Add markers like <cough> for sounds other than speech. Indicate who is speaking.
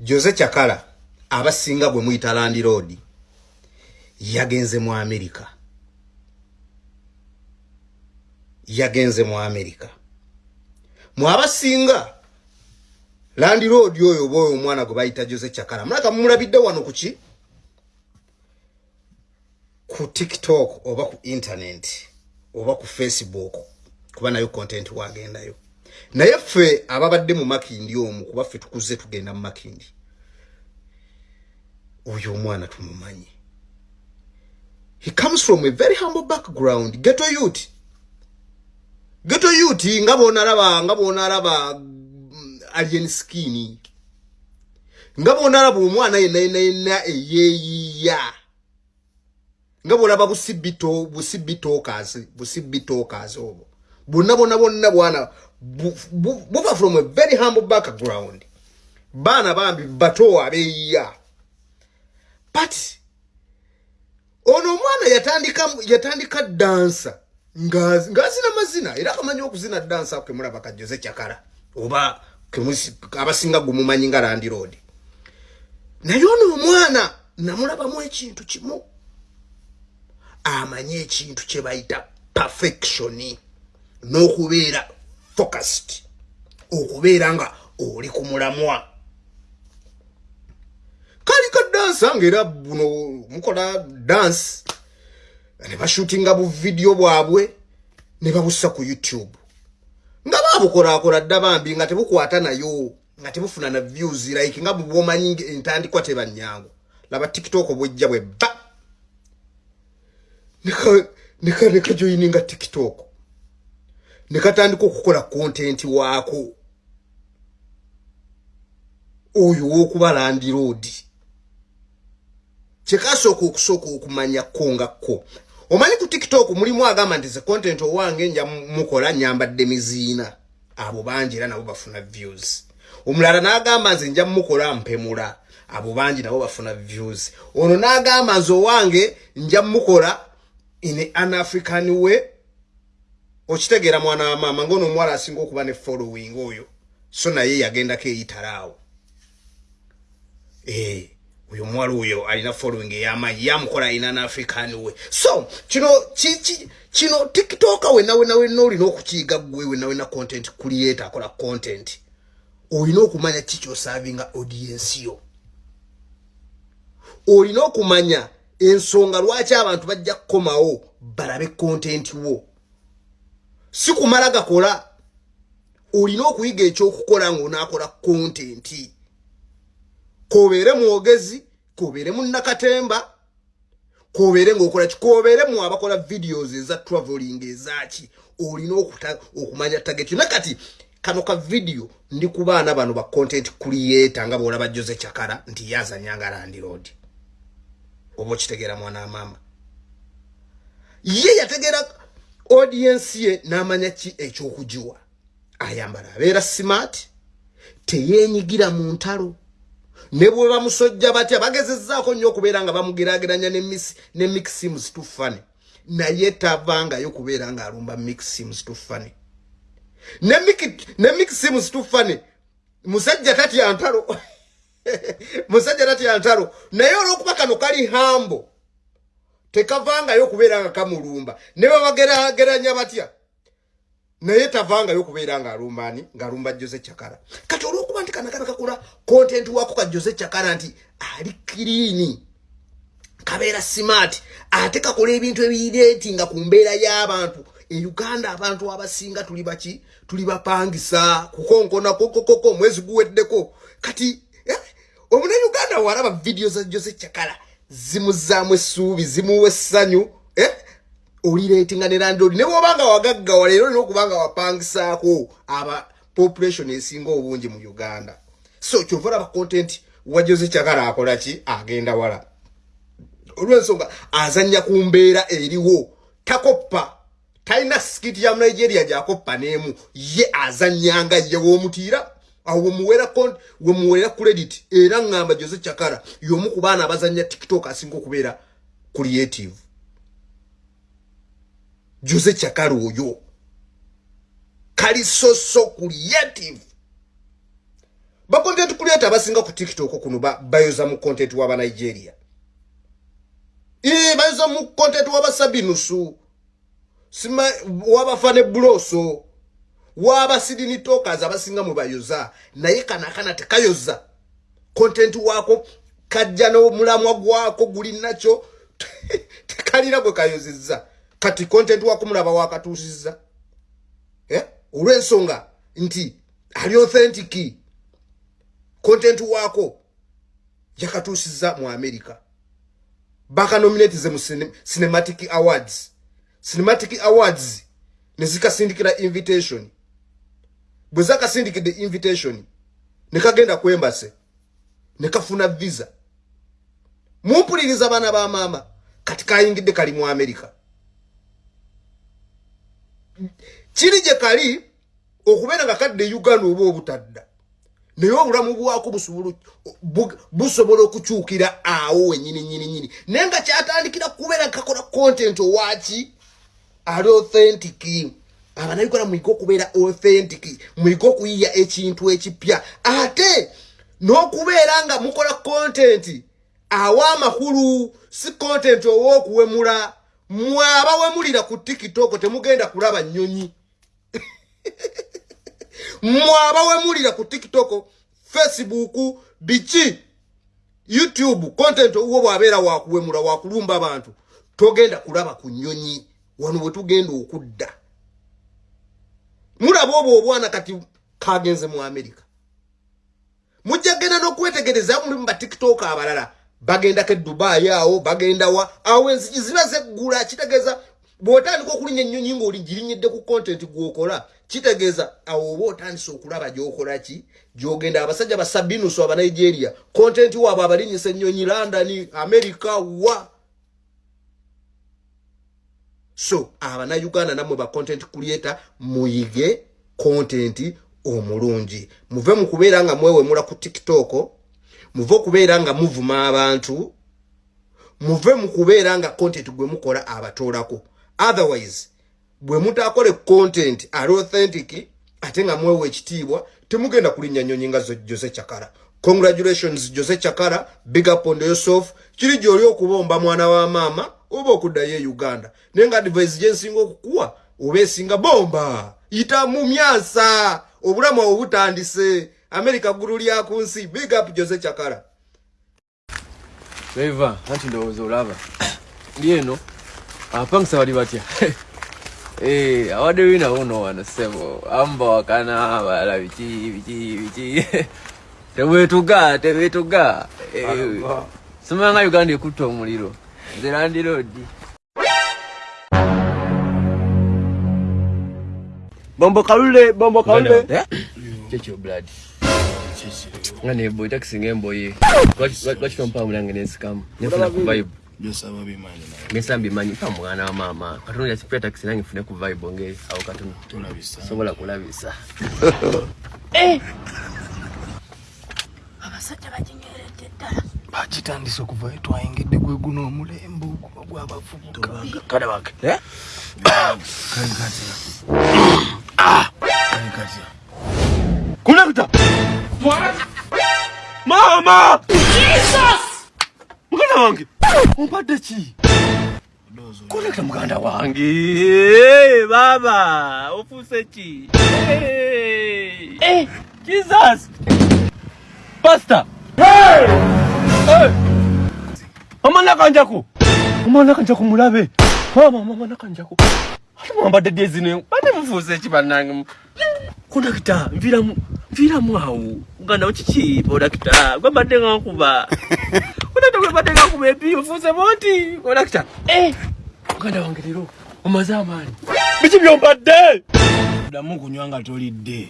Speaker 1: jose kyakala abasinga gwe muyita landi road yagenze mu amerika yagenze mu amerika mu abasinga landi road oyo oba oyo omwana gwe bayita jose kyakala mulaka mumulabidde wano kuki ku tiktok oba ku internet oba ku facebook kuba nayo content wagendayo naye ffe ababadde mu makindi omu kuba ffe tukuze tugenda mu makindi. Oyo omwana tumumanyi. He comes from a very humble background. Geto youth. Geto youth. Nga bonalaba nga bonalaba mm, alien skin. Nga bonalaba omwana yenna yenna yenna eyeeyiya nga bolaba busibito busibitokas busibitokas obwo. Bonna bonna bonna bwana buva from a very humble background. Baana bambi bato abeeyiya. But ono omwana yatandika yatandika dansa. Ngazina mazina. Era akamanyi okuzina dansa kemulaba kajoze kyakala. Oba abasinga gumumanyi nga landi road. Naye ono omwana namulabamu ekintu kimu. Amanyi ekintu kyebayita perfectioni n'okubeera focused okubeera nga oli ku mulamwa. Kali ka dansa ngaera buno mukola dansi ne bashutinga buvidiyo bwabwe ne babussa ku youtube. Nga babukolakola dda bambi nga tebukwata nayo nga tebufuna na views like nga bwomanyi entandikwa tebanyangu laba tiktok bwejja bwe ba nekajoyininga tiktok nekatandika okukola content waako. Oyo wokuba landi road. Kyekasooka okusooka okumanyako ngakko omanyi ku tiktok mulimu agamba nti ze content owange nja mukola nyambadde miziina. Abo bangi era nabo bafuna views. Omulala n'agamba nze nja mukola mpemula. Abo bangi nabo bafuna views. Ono n'agamba nze owange nja mukola in an african way okitegeera mwana wa maama ngaono omuwala asinga okuba ne following oyo so naye yagendako eyitalaawo eh oyo omuwala oyo alina following ey'amaanyi yamukola alina an african way so kino kino tiktoka wenna wenna wenna olina okukiyiga gwe wenna wenna content creator akola content olina okumanya kikyosavinga audience yo? Olina okumanya ensonga lwaki abantu bajja kukomawo balabe content wo si kumala gakola olina okuyiga ekyokukola ngaonaakola kontenti kobeere mwogezi kobeere munakatemba kobeere ngaokola ki? Kobeere mu abakola videos eza traveling ezaki olina okumanya tageti nakati kano ka video ndi ku baana bano ba content creator nga boolaba jose kyakala nti yazanyanga landi road. Oba okitegeera mwana amaama ye yategeera audience ye n'amanya ki ekyokugiwa? Ayambala abeera smart teyeenyigira mu ntalo. Ne bwe bamusojja batya bagezezzaako nnyo okubeera nga bamugeraageranya ne mixims tufane. Naye tavangayo kubeera ng'alumba mixims tufane. Ne mixims tufane. Musajja tatya ntalo. <laughs> Musajja tatya ntalo. Naye olw'okuba kano kali hambo tekavangayo okubeera nga kamulumba. Ne babagerageranya batya naye tavangayo okubeera ngaalumbani ngaalumba jose kyakala kati olwokuba nti kanakana kakola content wako ka jose kyakala nti ali kiriini kabeera smart ate kakola ebintu ebireti nga ku mbeera y'abantu. E uganda abantu abasinga tuli baki? Tuli bapangisa kukonkona kokokoko omwezi guweddeko. Kati eh, omune uganda walaba vidiyo za jose kyakala zimuzaamu essuubi zimuwa essanyu eh? olireetinga ne landlord. Ne bwobanga wagaggawa leero olina okubanga wapangisaako aba population esinga obungi mu uganda. So kyova olaba content wajoze kyagala akola ki? Agenda wala. Olwensonga azanya ku mbeera eriwo. Takoppa talina sikiti ya nigeria gyakoppa n'emu. Ye azanyanga ye w'omutiira awo wemuwera credit era ngamba jose chakara yomu ku baana abazanya tiktok asinga okubeera creative. Jose chakara oyo. Kali soso creative. Bacontent creator basinga ku tiktok kuno bayoza mu content waba nigeria. Bayoza mu content waba sabinusu waba fane buloso waba sidini talkers abasinga mu bayoza naye kanakana tekayoza. Content wako kajja n'omulamwa gwako guli nakyo <laughs> tekalina bwe kayozezza kati content wako mulaba wakatuusizza. Eh? olw'ensonga nti ali authentic. Content wako yakatuusizza mu america. Bakanominatize mu cinematic awards. Cinematic awards nezikasindikira invitation bwe zakasindikidde invitation nekagenda kwembase nekafuna visa. Mumpuliriza baana ba maama kati kayingidde kali mu america. Kiri gye kali okubeera nga kadde uganda oba obutadda naye obulamu bwako busobola okukyukira awo wenyini nyini nyini. Naye nga kyatandikira kubeera kakola content owaki ali authentic abanayuganda mwige okubeera authentic mwige okuyiya ekintu ekipya. Ate n'okubeera nga mukola content awa amakulu si content ow'okuwemula mwe abawemulira ku tiktok temugenda kulaba nnyonyi. <laughs> Mwe abawemulira ku tiktok facebook biki? Youtube content owwo bwabeera wakuwemula wakulumba abantu togenda kulaba ku nnyonyi. Wano bwe tugenda okudda mulaba obwo obwana kati kagenze mu amerika mujja genda n'okwetegereza mulimu batiktok abalala. Bagendako edubayi awo bagendawa awo enzigi ziba zeggula kitegeeza bw'otandika okulinya ennyonyi ng'oli girinyedde ku content gwokola kitegeeza awo oba otandise okulaba gyokola ki? Gyogenda abasajja basabinusu abanigeria content waabwe abalinyisa ennyonyi london america wa so abanauganda nammwe ba content creator muyige content omulungi. Muve mu kubeera nga mwewemula ku tiktok muve okubeera nga muvuma abantu muve mu kubeera nga content gwe mukola abatoolako otherwise bwe mutakole content ali authentic ate nga mwewa ekitiibwa temugenda kulinnya nyonyi nga jose chakara. Congratulations jose chakara. Big up on yourself. Kiri gyoli okubomba mwana wa maama oba okuddayo e uganda. Naye nga advice gyensinga okukuwa oba esinga bomba. Yita mu myasa. Obulamu obwo butandise america ggulu lya ku nsi. Big up jose chakara.
Speaker 2: Eva anti ndowooza olaba. Ndi eno apangisa bali batya? <laughs> Eh, awadde winawo no wano sebo amu bawakana balala biki biki biki. <laughs> Tewetuga tewetuga eh, somanga uganda ekutta omuliro nze landiroodi
Speaker 3: bombo kalule bombo kalule
Speaker 2: kyekyo blood. Nga nebo takisi ngaemboye lwaki tompa mulange nensikamu nefuna ku vibe. Ngesa mbimanyi mpa mwana wa maama katono yakipya takisi nange nfune ku vibe nge awo katono sobola kulabisa
Speaker 4: abasajja baginyeredde ddala
Speaker 3: bakitandise okuva twayingidde gwe guno omulembe ogwabavubuka. Kale bake kulekuta mama! Muganda wange! Ompadde ki? Kulekta muganda wange. Baba ofuuse ki? Jesus! Pasta omwana kanjaku omwana kanjaku mulabe! Mama omwana kanjaku ate mwambadde dyezino bane mufuuse ki bannange kondakita nviramu nviramu awo muganda kiki bodakita gwembadde nga nkuba kondakita gwembadde nga nkuba ebi ofuuse boti kondakita muganda wange leero omaze amaanyi biki byombadde
Speaker 5: ddamu kunywa nga tolidde